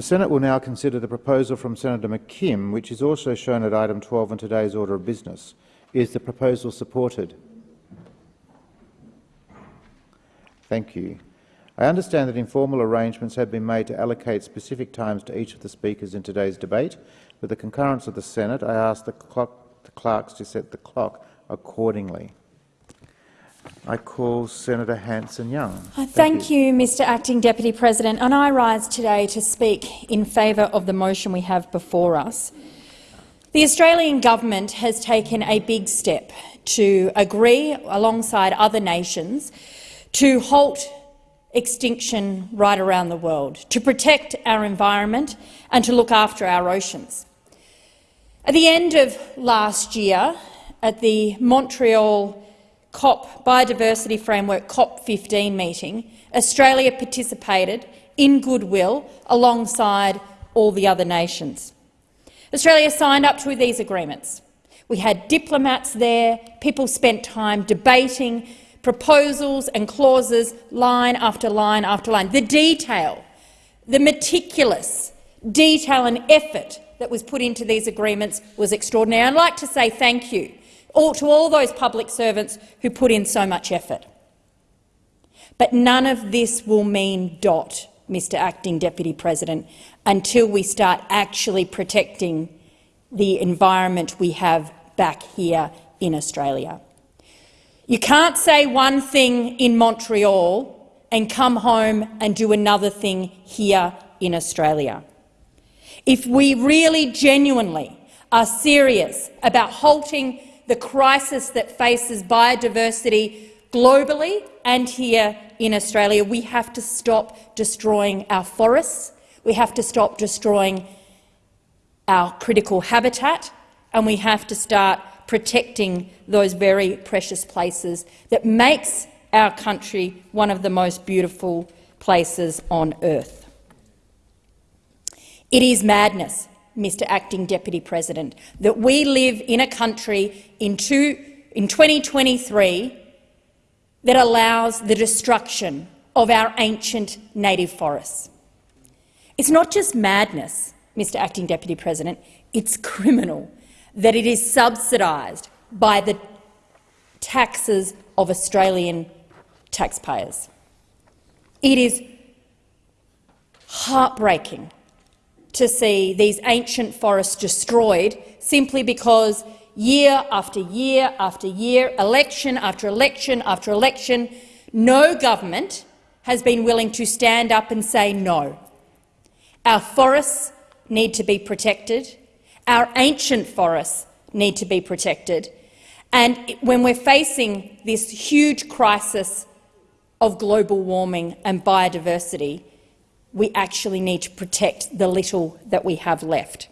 The Senate will now consider the proposal from Senator McKim, which is also shown at item 12 on today's order of business. Is the proposal supported? Thank you. I understand that informal arrangements have been made to allocate specific times to each of the speakers in today's debate. With the concurrence of the Senate, I ask the, clock, the clerks to set the clock accordingly. I call Senator Hanson-Young. Uh, thank, Thank you. you, Mr Acting Deputy President. And I rise today to speak in favour of the motion we have before us. The Australian government has taken a big step to agree, alongside other nations, to halt extinction right around the world, to protect our environment and to look after our oceans. At the end of last year, at the Montreal COP Biodiversity Framework COP15 meeting, Australia participated in goodwill alongside all the other nations. Australia signed up to these agreements. We had diplomats there, people spent time debating proposals and clauses line after line after line. The detail, the meticulous detail and effort that was put into these agreements was extraordinary. I'd like to say thank you all, to all those public servants who put in so much effort. But none of this will mean dot, Mr Acting Deputy President, until we start actually protecting the environment we have back here in Australia. You can't say one thing in Montreal and come home and do another thing here in Australia. If we really genuinely are serious about halting the crisis that faces biodiversity globally and here in Australia, we have to stop destroying our forests, we have to stop destroying our critical habitat, and we have to start protecting those very precious places that makes our country one of the most beautiful places on earth. It is madness, Mr Acting Deputy President, that we live in a country in, two, in 2023 that allows the destruction of our ancient native forests. It's not just madness, Mr Acting Deputy President, it's criminal that it is subsidised by the taxes of Australian taxpayers. It is heartbreaking to see these ancient forests destroyed simply because year after year after year, election after election after election, no government has been willing to stand up and say no. Our forests need to be protected. Our ancient forests need to be protected. And when we're facing this huge crisis of global warming and biodiversity, we actually need to protect the little that we have left.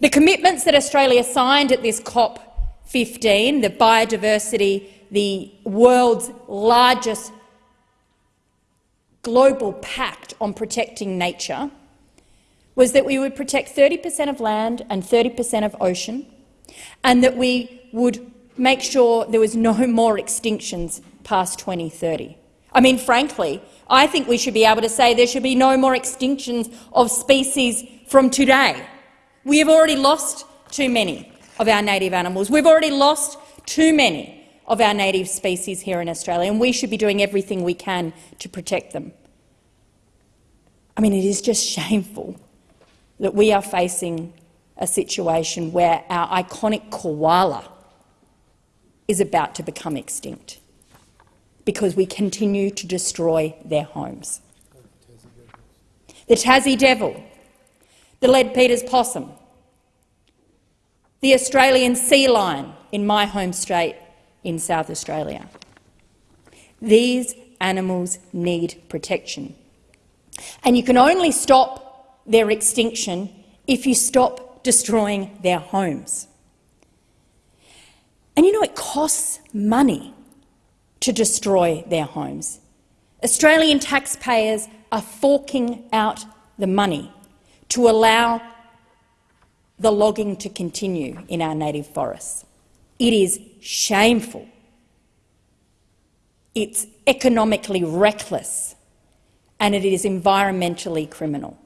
The commitments that Australia signed at this COP15, the biodiversity, the world's largest global pact on protecting nature, was that we would protect 30 per cent of land and 30 per cent of ocean, and that we would make sure there was no more extinctions past 2030. I mean, frankly, I think we should be able to say there should be no more extinctions of species from today. We have already lost too many of our native animals. We've already lost too many of our native species here in Australia, and we should be doing everything we can to protect them. I mean, it is just shameful that we are facing a situation where our iconic koala is about to become extinct because we continue to destroy their homes. The Tassie devil, the Leadbeater's possum, the Australian sea lion in my home state in South Australia. These animals need protection. And you can only stop their extinction if you stop destroying their homes. And you know it costs money to destroy their homes. Australian taxpayers are forking out the money to allow the logging to continue in our native forests. It is shameful. It's economically reckless and it is environmentally criminal.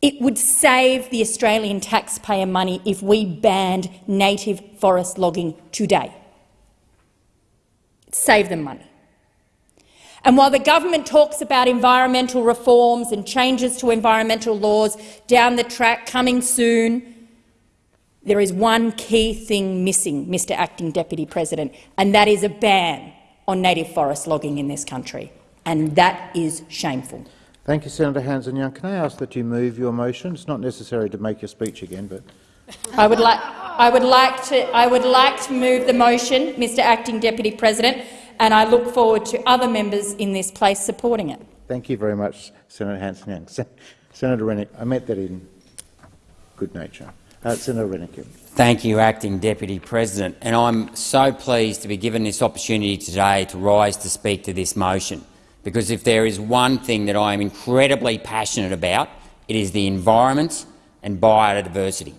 It would save the Australian taxpayer money if we banned native forest logging today. Save them money. And while the government talks about environmental reforms and changes to environmental laws down the track coming soon, there is one key thing missing, Mr Acting Deputy President, and that is a ban on native forest logging in this country. And that is shameful. Thank you, Senator Hanson-Young. Can I ask that you move your motion? It's not necessary to make your speech again, but I would like I would like to I would like to move the motion, Mr Acting Deputy President, and I look forward to other members in this place supporting it. thank you very much, Senator Hanson-Young. Se Senator Rennick, I meant that in good nature. Uh, Senator Rennick. Thank you, Acting Deputy President. And I'm so pleased to be given this opportunity today to rise to speak to this motion, because if there is one thing that I am incredibly passionate about, it is the environment and biodiversity.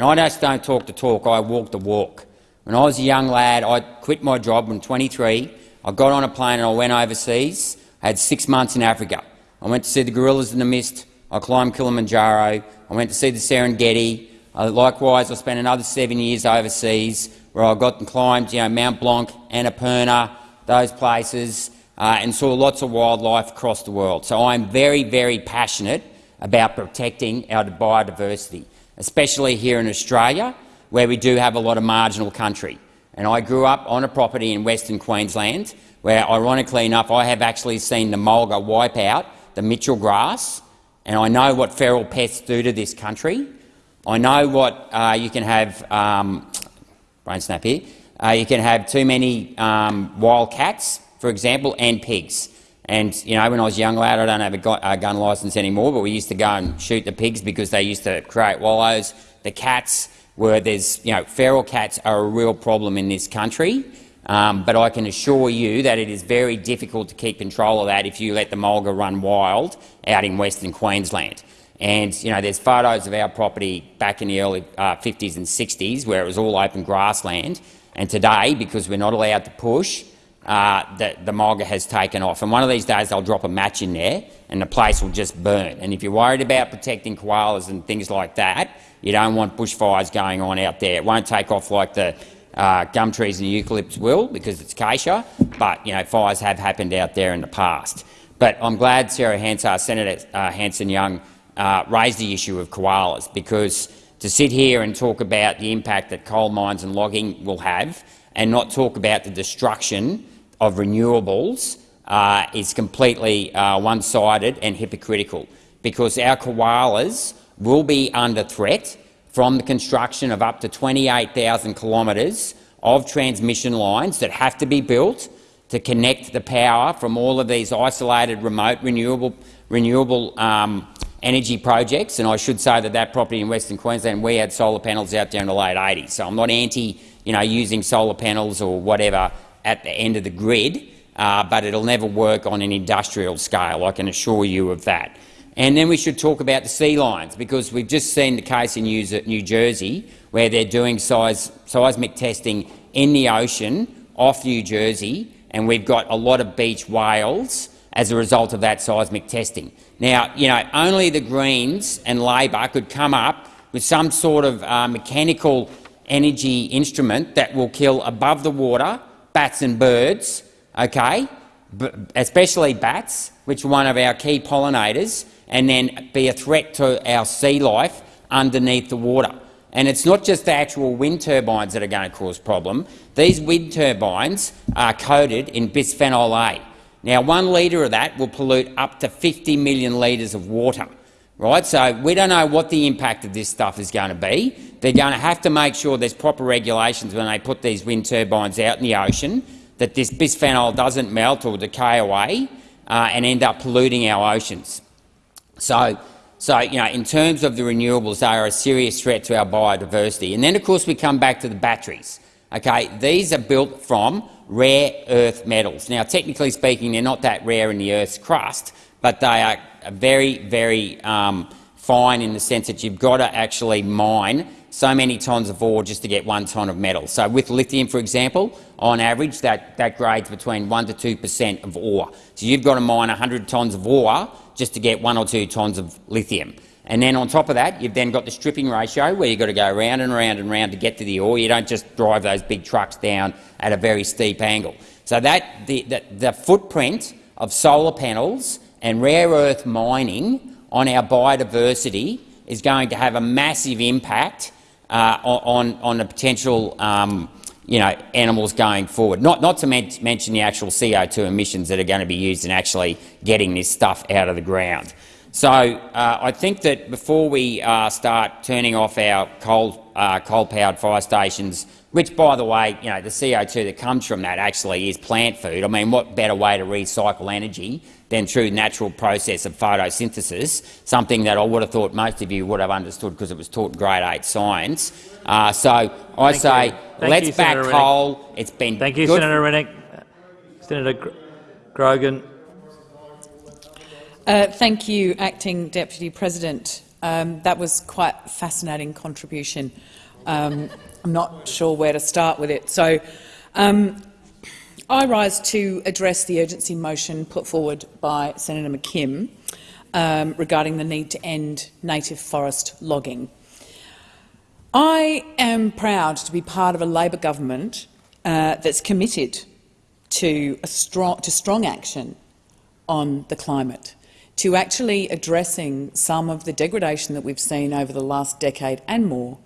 And I just don't talk the talk, I walk the walk. When I was a young lad, I quit my job when 23. I got on a plane and I went overseas. I had six months in Africa. I went to see the gorillas in the mist. I climbed Kilimanjaro. I went to see the Serengeti. Uh, likewise, I spent another seven years overseas where I got and climbed you know, Mount Blanc, Annapurna, those places, uh, and saw lots of wildlife across the world. So I'm very, very passionate about protecting our biodiversity, especially here in Australia, where we do have a lot of marginal country. And I grew up on a property in Western Queensland where, ironically enough, I have actually seen the mulga wipe out the Mitchell grass, and I know what feral pests do to this country. I know what uh, you can have, um, brain snap here, uh, you can have too many um, wild cats, for example, and pigs. And you know, when I was a young lad, I don't have a gun licence anymore, but we used to go and shoot the pigs because they used to create wallows. The cats, were there's you know, feral cats are a real problem in this country. Um, but I can assure you that it is very difficult to keep control of that if you let the mulga run wild out in Western Queensland. And you know, there's photos of our property back in the early uh, 50s and 60s where it was all open grassland. And today, because we're not allowed to push, uh, the, the mulga has taken off. And one of these days they'll drop a match in there and the place will just burn. And if you're worried about protecting koalas and things like that, you don't want bushfires going on out there. It won't take off like the uh, gum trees and eucalypts will because it's acacia, but you know, fires have happened out there in the past. But I'm glad Sarah Hansard, Senator uh, Hanson-Young uh, raised the issue of koalas because to sit here and talk about the impact that coal mines and logging will have and not talk about the destruction of renewables uh, is completely uh, one-sided and hypocritical because our koalas will be under threat from the construction of up to 28,000 kilometres of transmission lines that have to be built to connect the power from all of these isolated, remote, renewable, renewable um, energy projects. And I should say that that property in Western Queensland, we had solar panels out there in the late 80s. So I'm not anti you know, using solar panels or whatever at the end of the grid, uh, but it'll never work on an industrial scale, I can assure you of that. And then we should talk about the sea lions, because we've just seen the case in New Jersey where they're doing seismic testing in the ocean off New Jersey, and we've got a lot of beach whales as a result of that seismic testing. Now, you know, only the Greens and Labor could come up with some sort of uh, mechanical energy instrument that will kill above the water bats and birds, okay, especially bats, which are one of our key pollinators, and then be a threat to our sea life underneath the water. And it's not just the actual wind turbines that are going to cause problem. These wind turbines are coated in bisphenol A. Now, one litre of that will pollute up to 50 million litres of water. Right? So we don't know what the impact of this stuff is going to be. They're going to have to make sure there's proper regulations when they put these wind turbines out in the ocean, that this bisphenol doesn't melt or decay away uh, and end up polluting our oceans. So, so, you know, in terms of the renewables, they are a serious threat to our biodiversity. And then, of course, we come back to the batteries. Okay, these are built from rare earth metals. Now, technically speaking, they're not that rare in the Earth's crust, but they are very, very um, fine in the sense that you've got to actually mine so many tonnes of ore just to get one tonne of metal. So with lithium, for example, on average, that, that grades between 1 to 2 per cent of ore. So you've got to mine 100 tonnes of ore just to get 1 or 2 tonnes of lithium. And then on top of that, you've then got the stripping ratio where you've got to go round and round and round to get to the ore. You don't just drive those big trucks down at a very steep angle. So that the, the, the footprint of solar panels and rare earth mining on our biodiversity is going to have a massive impact uh, on, on the potential um, you know, animals going forward. Not, not to men mention the actual CO2 emissions that are going to be used in actually getting this stuff out of the ground. So uh, I think that before we uh, start turning off our coal, uh, coal-powered fire stations, which, by the way, you know, the CO2 that comes from that actually is plant food. I mean, what better way to recycle energy than through natural process of photosynthesis, something that I would have thought most of you would have understood because it was taught in grade 8 science. Uh, so I Thank say, let's you, back Senator coal. It's been Thank you, Senator Rennick. Senator Gr Grogan. Uh, thank you, Acting Deputy President. Um, that was quite a fascinating contribution. Um, I'm not sure where to start with it. So, um, I rise to address the urgency motion put forward by Senator McKim um, regarding the need to end native forest logging. I am proud to be part of a Labor government uh, that's committed to, strong, to strong action on the climate, to actually addressing some of the degradation that we've seen over the last decade and more,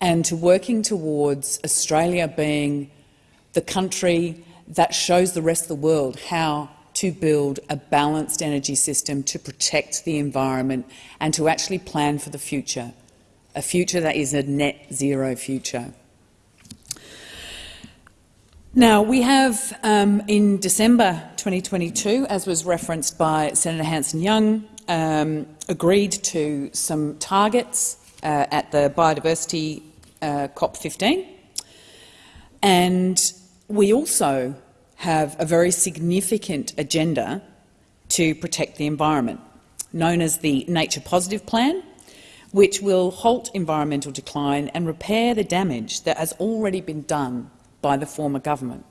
and to working towards Australia being the country that shows the rest of the world how to build a balanced energy system to protect the environment and to actually plan for the future, a future that is a net zero future. Now, we have um, in December 2022, as was referenced by Senator Hanson-Young, um, agreed to some targets uh, at the Biodiversity uh, COP15. And we also have a very significant agenda to protect the environment, known as the Nature Positive Plan, which will halt environmental decline and repair the damage that has already been done by the former government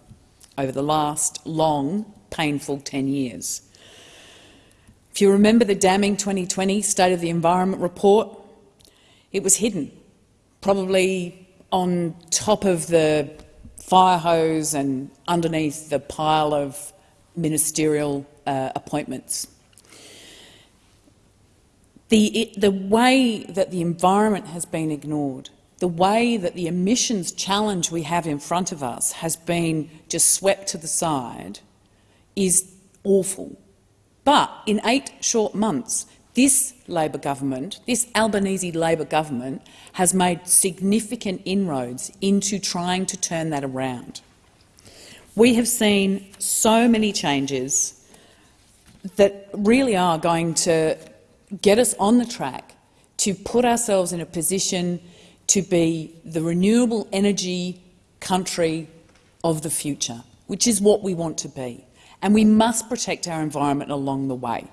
over the last long, painful 10 years. If you remember the damning 2020 State of the Environment report, it was hidden, probably on top of the fire hose and underneath the pile of ministerial uh, appointments. The, it, the way that the environment has been ignored the way that the emissions challenge we have in front of us has been just swept to the side is awful. But in eight short months, this Labor government, this Albanese Labor government, has made significant inroads into trying to turn that around. We have seen so many changes that really are going to get us on the track to put ourselves in a position to be the renewable energy country of the future, which is what we want to be. And we must protect our environment along the way.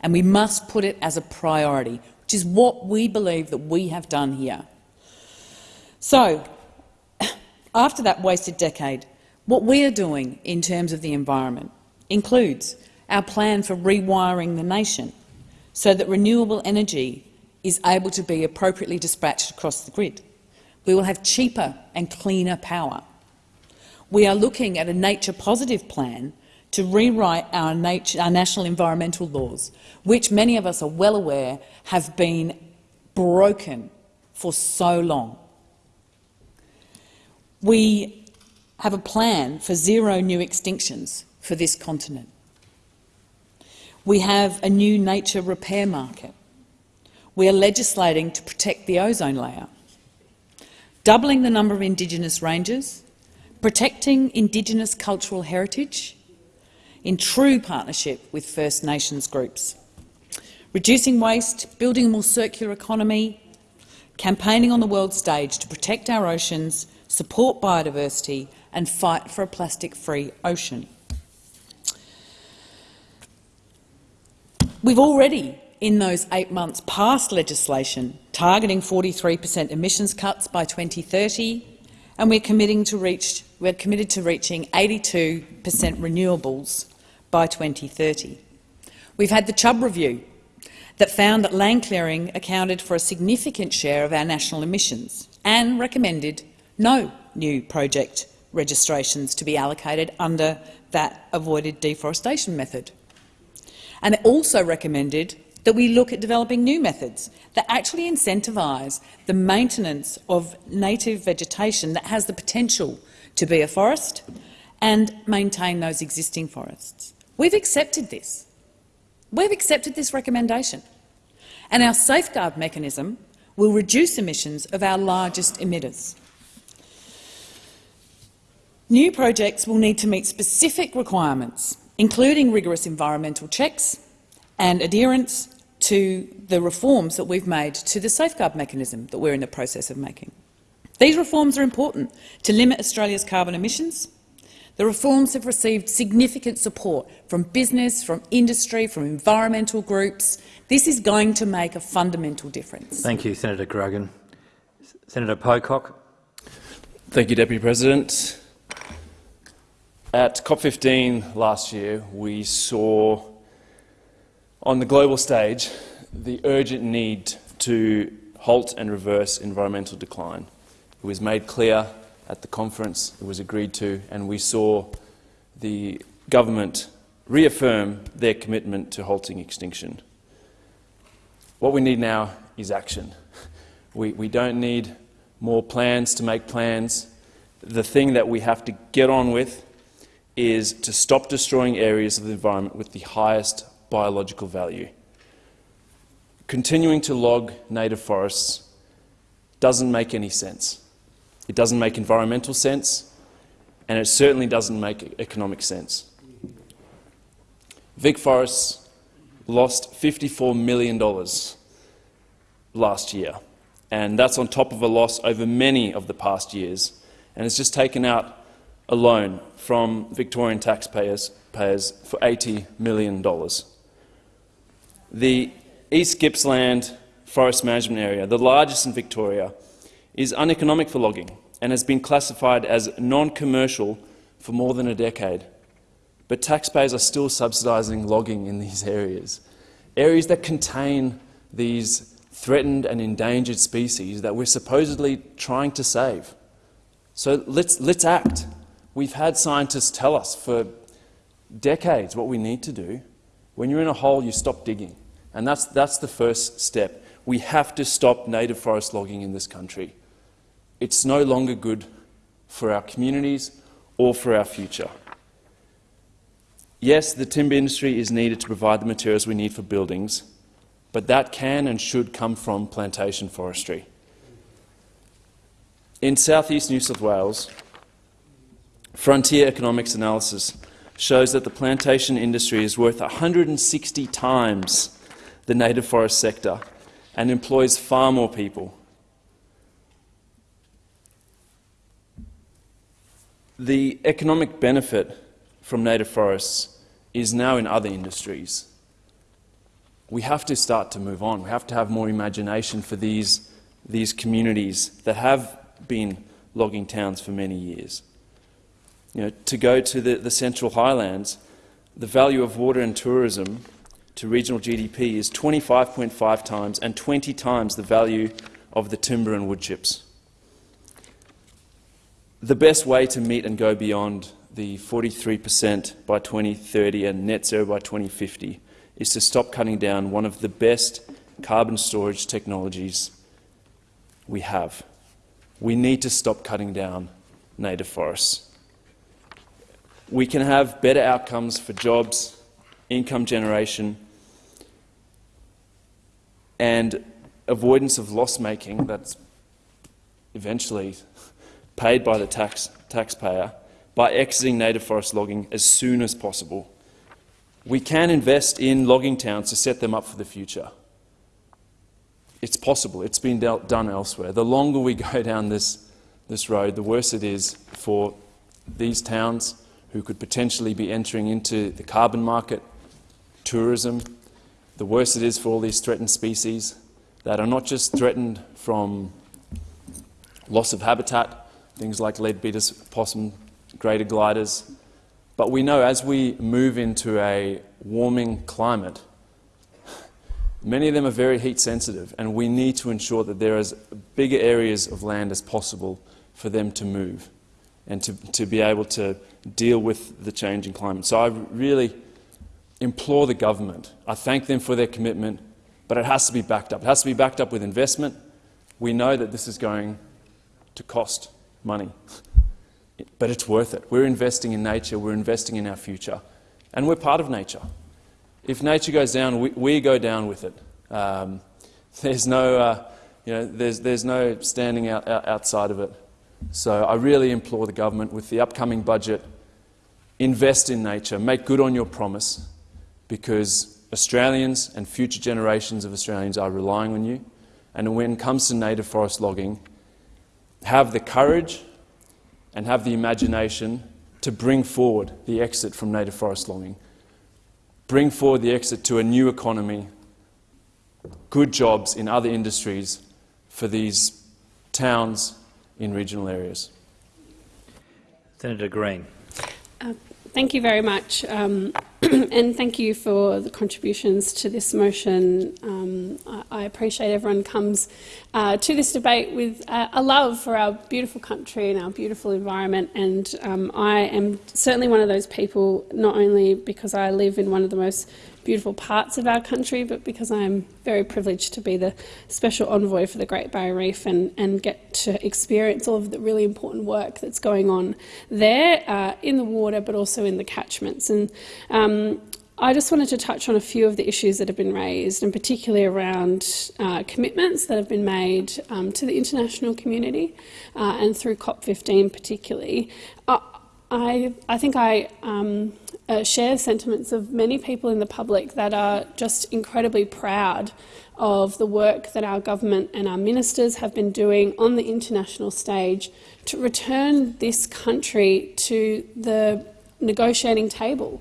And we must put it as a priority, which is what we believe that we have done here. So, after that wasted decade, what we are doing in terms of the environment includes our plan for rewiring the nation so that renewable energy is able to be appropriately dispatched across the grid. We will have cheaper and cleaner power. We are looking at a nature-positive plan to rewrite our, nature, our national environmental laws, which many of us are well aware have been broken for so long. We have a plan for zero new extinctions for this continent. We have a new nature repair market we are legislating to protect the ozone layer, doubling the number of Indigenous ranges, protecting Indigenous cultural heritage in true partnership with First Nations groups, reducing waste, building a more circular economy, campaigning on the world stage to protect our oceans, support biodiversity and fight for a plastic-free ocean. We've already in those eight months passed legislation targeting 43 per cent emissions cuts by 2030, and we're, committing to reach, we're committed to reaching 82 per cent renewables by 2030. We've had the Chubb review. that found that land clearing accounted for a significant share of our national emissions and recommended no new project registrations to be allocated under that avoided deforestation method. And it also recommended that we look at developing new methods that actually incentivise the maintenance of native vegetation that has the potential to be a forest and maintain those existing forests. We've accepted this. We've accepted this recommendation. And our safeguard mechanism will reduce emissions of our largest emitters. New projects will need to meet specific requirements, including rigorous environmental checks and adherence to the reforms that we've made to the safeguard mechanism that we're in the process of making. These reforms are important to limit Australia's carbon emissions. The reforms have received significant support from business, from industry, from environmental groups. This is going to make a fundamental difference. Thank you, Senator Grogan. Senator Pocock. Thank you, Deputy President. At COP15 last year, we saw on the global stage the urgent need to halt and reverse environmental decline. It was made clear at the conference, it was agreed to, and we saw the government reaffirm their commitment to halting extinction. What we need now is action. We, we don't need more plans to make plans. The thing that we have to get on with is to stop destroying areas of the environment with the highest biological value. Continuing to log native forests doesn't make any sense. It doesn't make environmental sense, and it certainly doesn't make economic sense. Vic Forests lost $54 million last year, and that's on top of a loss over many of the past years, and it's just taken out a loan from Victorian taxpayers payers for $80 million. The East Gippsland Forest Management Area, the largest in Victoria, is uneconomic for logging and has been classified as non-commercial for more than a decade. But taxpayers are still subsidising logging in these areas, areas that contain these threatened and endangered species that we're supposedly trying to save. So let's, let's act. We've had scientists tell us for decades what we need to do. When you're in a hole, you stop digging. And that's, that's the first step. We have to stop native forest logging in this country. It's no longer good for our communities or for our future. Yes, the timber industry is needed to provide the materials we need for buildings, but that can and should come from plantation forestry. In southeast New South Wales, Frontier Economics Analysis shows that the plantation industry is worth 160 times the native forest sector and employs far more people. The economic benefit from native forests is now in other industries. We have to start to move on. We have to have more imagination for these, these communities that have been logging towns for many years. You know, to go to the, the Central Highlands, the value of water and tourism to regional GDP is 25.5 times and 20 times the value of the timber and wood chips. The best way to meet and go beyond the 43% by 2030 and net zero by 2050 is to stop cutting down one of the best carbon storage technologies we have. We need to stop cutting down native forests we can have better outcomes for jobs, income generation, and avoidance of loss making that's eventually paid by the tax, taxpayer by exiting native forest logging as soon as possible. We can invest in logging towns to set them up for the future. It's possible. It's been done elsewhere. The longer we go down this, this road, the worse it is for these towns who could potentially be entering into the carbon market, tourism. The worse it is for all these threatened species that are not just threatened from loss of habitat, things like leadbeater's possum, greater gliders, but we know as we move into a warming climate, Many of them are very heat sensitive, and we need to ensure that there is bigger areas of land as possible for them to move and to, to be able to deal with the changing climate. So I really implore the government. I thank them for their commitment, but it has to be backed up. It has to be backed up with investment. We know that this is going to cost money, but it's worth it. We're investing in nature, we're investing in our future, and we're part of nature. If nature goes down, we, we go down with it. Um, there's no, uh, you know, there's, there's no standing out, out, outside of it. So I really implore the government with the upcoming budget, invest in nature, make good on your promise, because Australians and future generations of Australians are relying on you. And when it comes to native forest logging, have the courage and have the imagination to bring forward the exit from native forest logging. Bring forward the exit to a new economy, good jobs in other industries for these towns in regional areas. Senator Green. Thank you very much. Um, and thank you for the contributions to this motion. Um, I, appreciate everyone comes uh, to this debate with uh, a love for our beautiful country and our beautiful environment. And um, I am certainly one of those people, not only because I live in one of the most beautiful parts of our country, but because I am very privileged to be the special envoy for the Great Barrier Reef and, and get to experience all of the really important work that's going on there uh, in the water, but also in the catchments. And um, I just wanted to touch on a few of the issues that have been raised, and particularly around uh, commitments that have been made um, to the international community uh, and through COP15 particularly. Uh, I, I think I um, uh, share sentiments of many people in the public that are just incredibly proud of the work that our government and our ministers have been doing on the international stage to return this country to the negotiating table.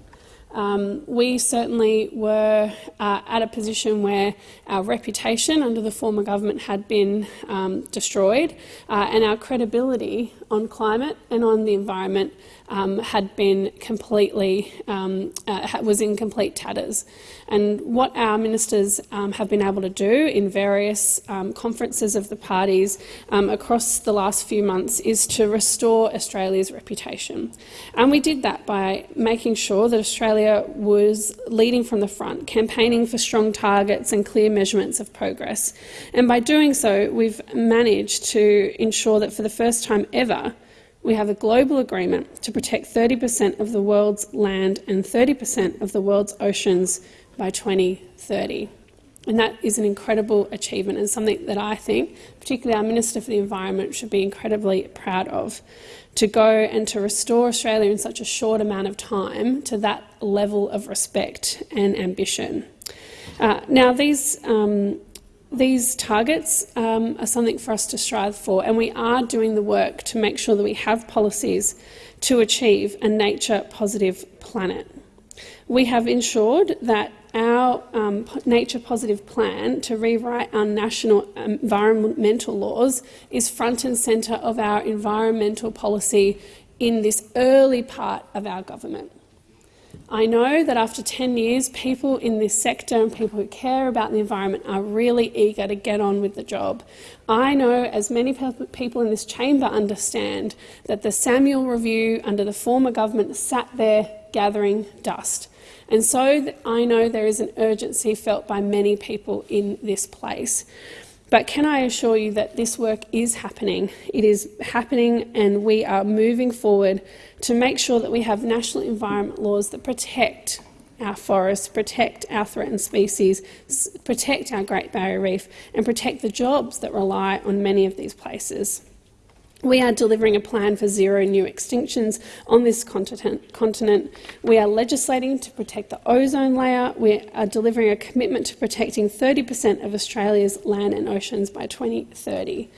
Um, we certainly were uh, at a position where our reputation under the former government had been um, destroyed uh, and our credibility on climate and on the environment um, had been completely, um, uh, was in complete tatters. And what our ministers um, have been able to do in various um, conferences of the parties across the last few months is to restore Australia's reputation. And we did that by making sure that Australia was leading from the front, campaigning for strong targets and clear measurements of progress. And by doing so, we've managed to ensure that for the first time ever, we have a global agreement to protect 30% of the world's land and 30% of the world's oceans by 2030. And that is an incredible achievement and something that I think, particularly our Minister for the Environment, should be incredibly proud of. To go and to restore Australia in such a short amount of time to that level of respect and ambition. Uh, now, these um, these targets um, are something for us to strive for, and we are doing the work to make sure that we have policies to achieve a nature-positive planet. We have ensured that our um, nature-positive plan to rewrite our national environmental laws is front and centre of our environmental policy in this early part of our government. I know that after 10 years, people in this sector and people who care about the environment are really eager to get on with the job. I know, as many people in this chamber understand, that the Samuel Review under the former government sat there gathering dust. And so I know there is an urgency felt by many people in this place. But can I assure you that this work is happening? It is happening and we are moving forward to make sure that we have national environment laws that protect our forests, protect our threatened species, protect our Great Barrier Reef and protect the jobs that rely on many of these places. We are delivering a plan for zero new extinctions on this continent. We are legislating to protect the ozone layer. We are delivering a commitment to protecting 30% of Australia's land and oceans by 2030.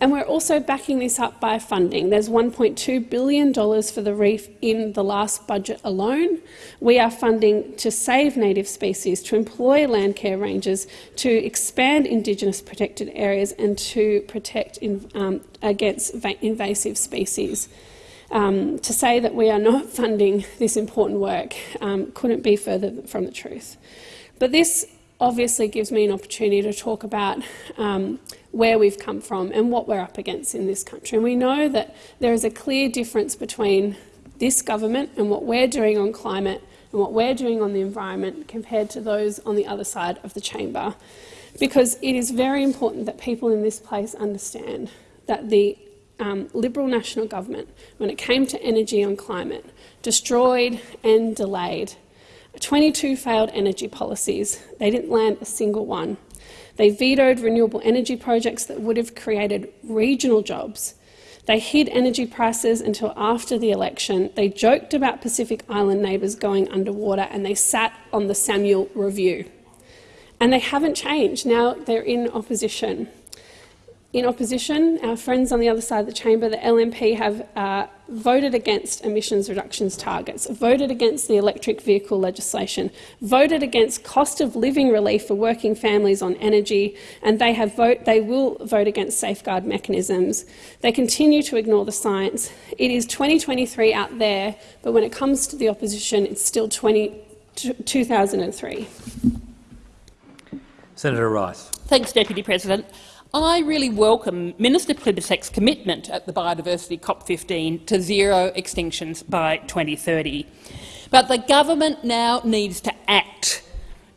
And we're also backing this up by funding. There's $1.2 billion for the reef in the last budget alone. We are funding to save native species, to employ land care rangers, to expand Indigenous protected areas and to protect in, um, against invasive species. Um, to say that we are not funding this important work um, couldn't be further from the truth. But this obviously gives me an opportunity to talk about um, where we've come from and what we're up against in this country. And we know that there is a clear difference between this government and what we're doing on climate and what we're doing on the environment compared to those on the other side of the chamber. Because it is very important that people in this place understand that the um, Liberal National Government, when it came to energy and climate, destroyed and delayed 22 failed energy policies. They didn't land a single one. They vetoed renewable energy projects that would have created regional jobs. They hid energy prices until after the election. They joked about Pacific Island neighbours going underwater and they sat on the Samuel Review. And they haven't changed. Now they're in opposition. In opposition, our friends on the other side of the chamber, the LNP, have uh, voted against emissions reductions targets, voted against the electric vehicle legislation, voted against cost of living relief for working families on energy, and they, have vote, they will vote against safeguard mechanisms. They continue to ignore the science. It is 2023 out there, but when it comes to the opposition, it's still 20, 2003. Senator Rice. Thanks, Deputy President. I really welcome Minister Plibersek's commitment at the Biodiversity COP15 to zero extinctions by 2030. But the government now needs to act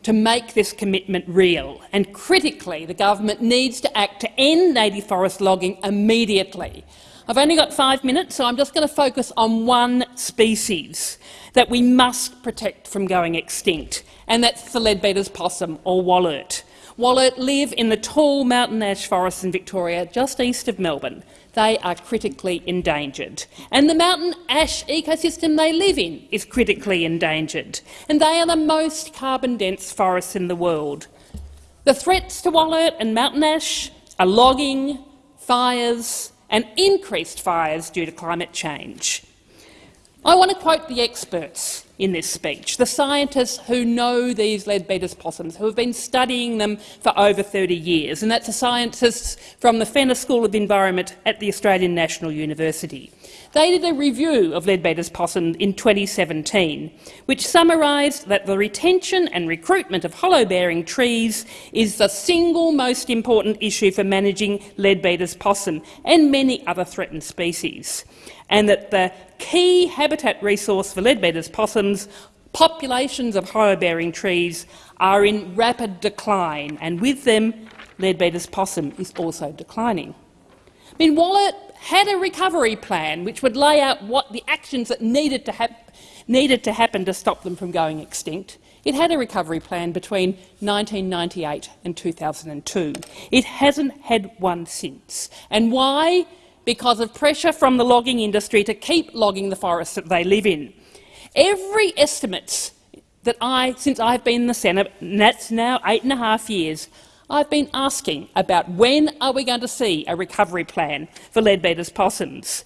to make this commitment real. And critically, the government needs to act to end native forest logging immediately. I've only got five minutes, so I'm just going to focus on one species that we must protect from going extinct, and that's the Leadbeater's possum, or Wollert. Wollert live in the tall mountain ash forests in Victoria, just east of Melbourne. They are critically endangered. And the mountain ash ecosystem they live in is critically endangered. And they are the most carbon-dense forests in the world. The threats to Wollert and mountain ash are logging, fires and increased fires due to climate change. I want to quote the experts in this speech, the scientists who know these Leadbeater's possums, who have been studying them for over 30 years, and that's the scientists from the Fenner School of Environment at the Australian National University. They did a review of Leadbeater's possum in 2017, which summarised that the retention and recruitment of hollow-bearing trees is the single most important issue for managing Leadbeater's possum and many other threatened species and that the key habitat resource for leadbeater's possums, populations of hollow-bearing trees, are in rapid decline, and with them, leadbeater's possum is also declining. I mean, had a recovery plan which would lay out what the actions that needed to, needed to happen to stop them from going extinct. It had a recovery plan between 1998 and 2002. It hasn't had one since. And why? Because of pressure from the logging industry to keep logging the forests that they live in. Every estimate that I, since I've been in the Senate, and that's now eight and a half years, I've been asking about when are we going to see a recovery plan for Leadbeater's possums.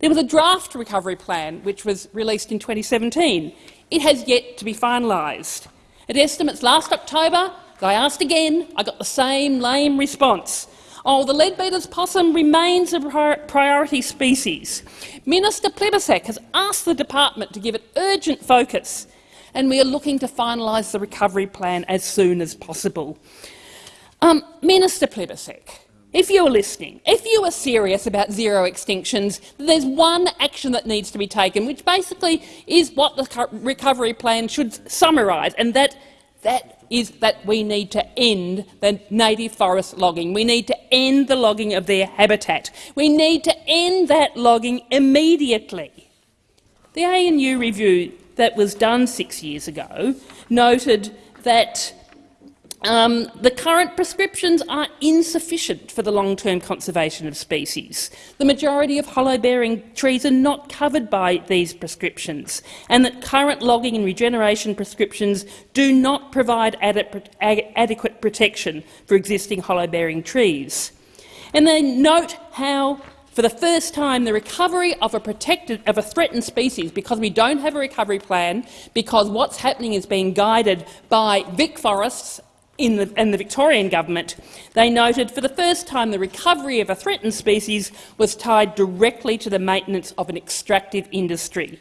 There was a draft recovery plan which was released in 2017. It has yet to be finalised. At estimates last October, I asked again, I got the same lame response. Oh, the Leadbeater's possum remains a priority species. Minister Plibersek has asked the department to give it urgent focus, and we are looking to finalise the recovery plan as soon as possible. Um, Minister Plibersek, if you're listening, if you are serious about zero extinctions, there's one action that needs to be taken, which basically is what the recovery plan should summarise, and that, that is that we need to end the native forest logging. We need to end the logging of their habitat. We need to end that logging immediately. The ANU review that was done six years ago noted that um, the current prescriptions are insufficient for the long-term conservation of species. The majority of hollow-bearing trees are not covered by these prescriptions, and that current logging and regeneration prescriptions do not provide adequate protection for existing hollow-bearing trees. And they note how for the first time, the recovery of a protected, of a threatened species, because we don't have a recovery plan, because what's happening is being guided by Vic Forests in the, in the Victorian government, they noted for the first time the recovery of a threatened species was tied directly to the maintenance of an extractive industry.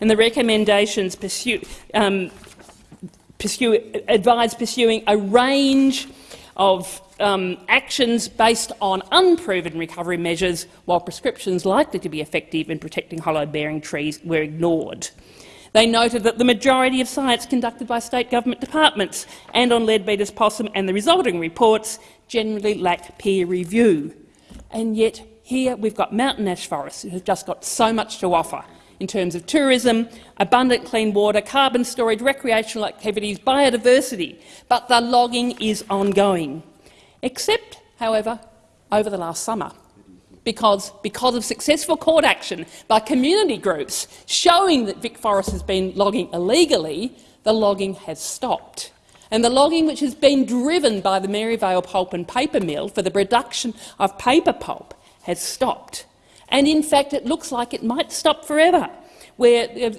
And the recommendations pursue, um, pursue, advised pursuing a range of um, actions based on unproven recovery measures, while prescriptions likely to be effective in protecting hollow-bearing trees were ignored. They noted that the majority of science conducted by state government departments and on Leadbeater's possum and the resulting reports generally lack peer review. And yet here we've got mountain ash forests who have just got so much to offer in terms of tourism, abundant clean water, carbon storage, recreational activities, biodiversity, but the logging is ongoing. Except, however, over the last summer because, because of successful court action by community groups showing that Vic Forest has been logging illegally, the logging has stopped. And the logging which has been driven by the Maryvale Pulp and Paper Mill for the production of paper pulp has stopped. And in fact, it looks like it might stop forever, where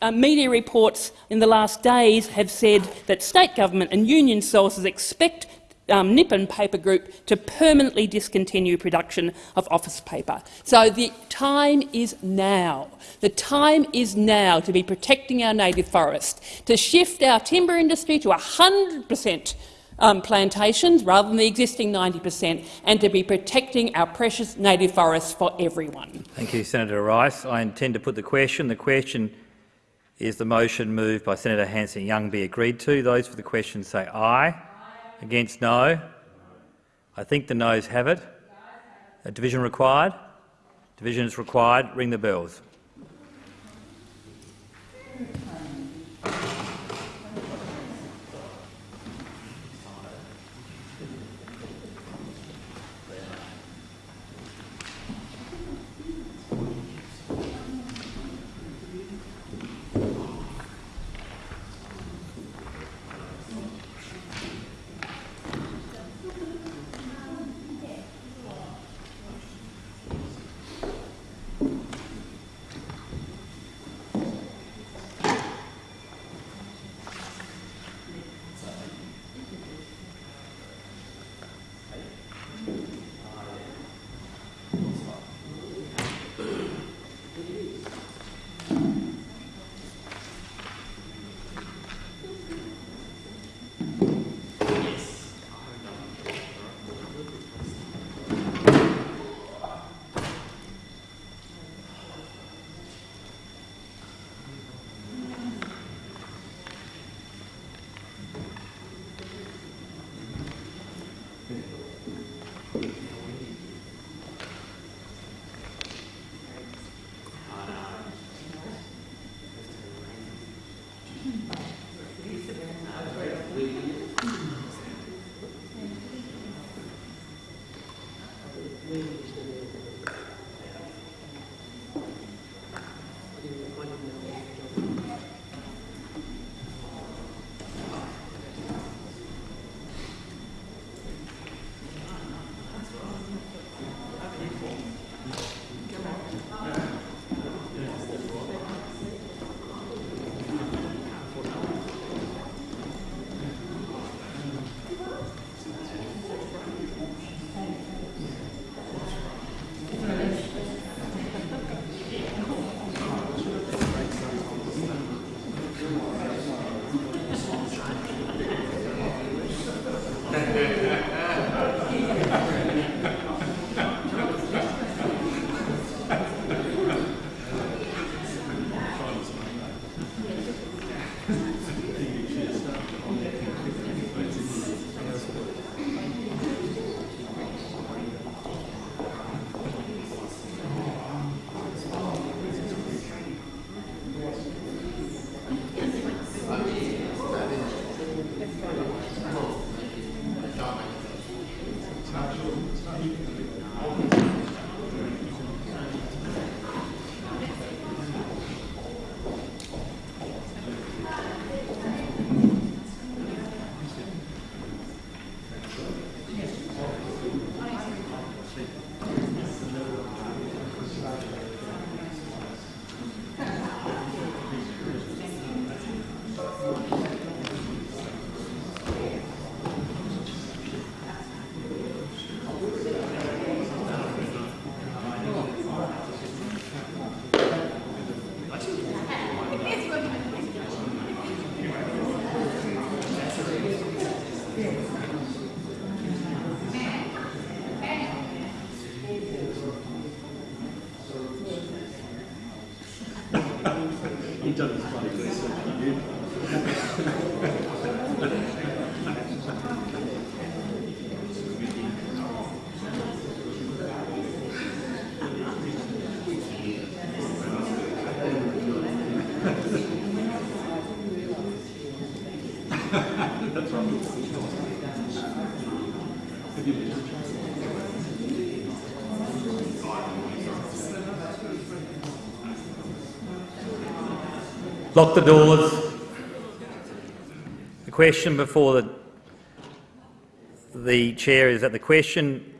uh, media reports in the last days have said that state government and union sources expect um, Nippon Paper Group to permanently discontinue production of office paper. So the time is now. The time is now to be protecting our native forest, to shift our timber industry to 100 per cent um, plantations rather than the existing 90 per cent, and to be protecting our precious native forests for everyone. Thank you, Senator Rice. I intend to put the question. The question is the motion moved by Senator Hanson-Young be agreed to. Those for the question say aye. Against no. I think the noes have it. A division required? Division is required. Ring the bells. Lock the doors. The question before the, the chair is that the question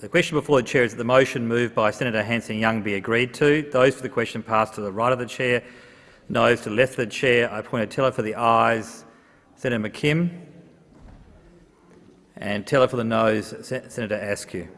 the question before the chair is that the motion moved by Senator Hanson-Young be agreed to. Those for the question pass to the right of the chair. Noes to the left of the chair. I point a teller for the ayes. Senator McKim. And teller for the noes. Senator Askew.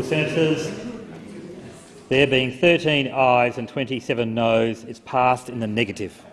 Honourable Senators, there being 13 ayes and 27 noes, it's passed in the negative.